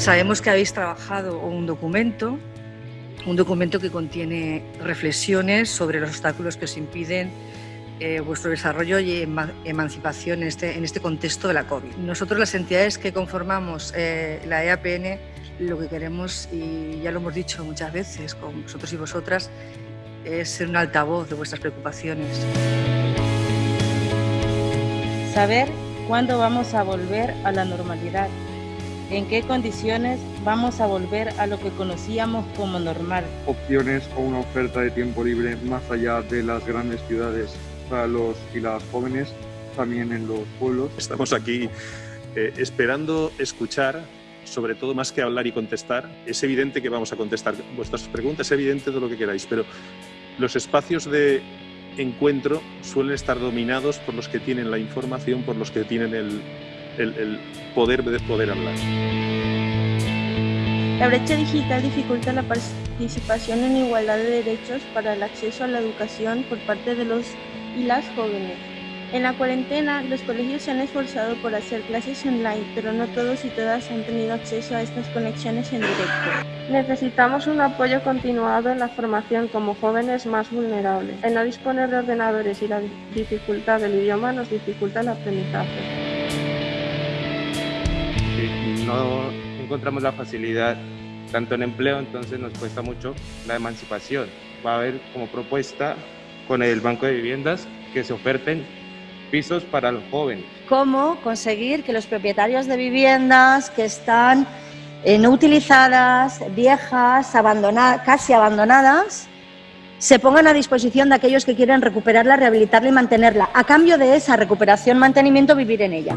Sabemos que habéis trabajado un documento, un documento que contiene reflexiones sobre los obstáculos que os impiden eh, vuestro desarrollo y emancipación en este, en este contexto de la COVID. Nosotros, las entidades que conformamos eh, la EAPN, lo que queremos, y ya lo hemos dicho muchas veces con vosotros y vosotras, es ser un altavoz de vuestras preocupaciones. Saber cuándo vamos a volver a la normalidad, en qué condiciones vamos a volver a lo que conocíamos como normal. Opciones o una oferta de tiempo libre más allá de las grandes ciudades para los y las jóvenes, también en los pueblos. Estamos aquí eh, esperando escuchar sobre todo más que hablar y contestar, es evidente que vamos a contestar vuestras preguntas, es evidente todo lo que queráis, pero los espacios de encuentro suelen estar dominados por los que tienen la información, por los que tienen el, el, poder de poder hablar. La brecha digital dificulta la participación en igualdad de derechos para el acceso a la educación por parte de los y las jóvenes. En la cuarentena, los colegios se han esforzado por hacer clases online, pero no todos y todas han tenido acceso a estas conexiones en directo. Necesitamos un apoyo continuado en la formación como jóvenes más vulnerables. El no disponer de ordenadores y la dificultad del idioma nos dificulta el aprendizaje. Si no encontramos la facilidad tanto en empleo, entonces nos cuesta mucho la emancipación. Va a haber como propuesta con el Banco de Viviendas que se oferten pisos para los jóvenes. ¿Cómo conseguir que los propietarios de viviendas que están eh, no utilizadas, viejas, abandonadas, casi abandonadas, se pongan a disposición de aquellos que quieren recuperarla, rehabilitarla y mantenerla. A cambio de esa recuperación, mantenimiento, vivir en ella.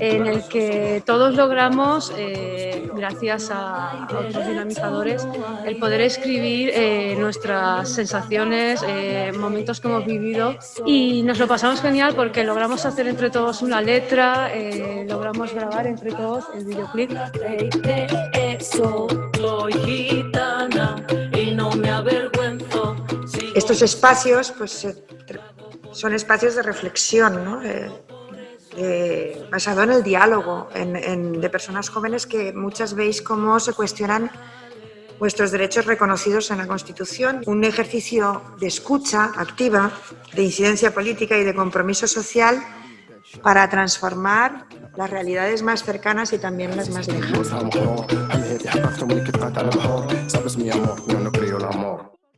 En el que todos logramos, eh, gracias a otros dinamizadores, el poder escribir eh, nuestras sensaciones, eh, momentos que hemos vivido y nos lo pasamos genial porque logramos hacer entre todos una letra, logramos grabar entre todos el videoclip. Estos espacios pues, son espacios de reflexión, ¿no? basado en el diálogo de personas jóvenes que muchas veis cómo se cuestionan vuestros derechos reconocidos en la Constitución, un ejercicio de escucha activa, de incidencia política y de compromiso social para transformar las realidades más cercanas y también las más lejanas.